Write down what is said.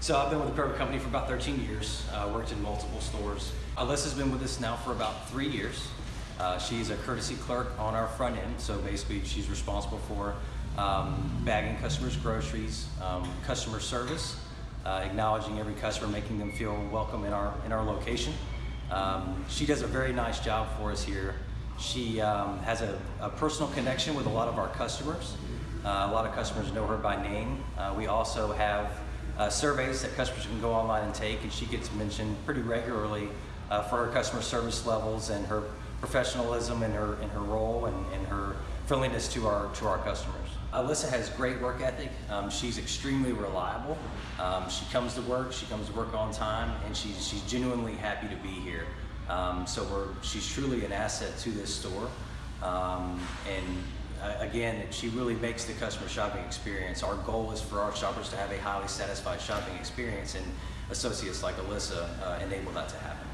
So I've been with the Kroger Company for about 13 years, uh, worked in multiple stores. Alyssa's been with us now for about three years. Uh, she's a courtesy clerk on our front end, so basically she's responsible for um, bagging customers' groceries, um, customer service, uh, acknowledging every customer, making them feel welcome in our, in our location. Um, she does a very nice job for us here. She um, has a, a personal connection with a lot of our customers. Uh, a lot of customers know her by name. Uh, we also have uh, surveys that customers can go online and take, and she gets mentioned pretty regularly uh, for her customer service levels and her professionalism and her in her role and, and her friendliness to our to our customers. Alyssa has great work ethic. Um, she's extremely reliable. Um, she comes to work. She comes to work on time, and she's she's genuinely happy to be here. Um, so we're she's truly an asset to this store, um, and again, she really makes the customer shopping experience. Our goal is for our shoppers to have a highly satisfied shopping experience, and associates like Alyssa uh, enable that to happen.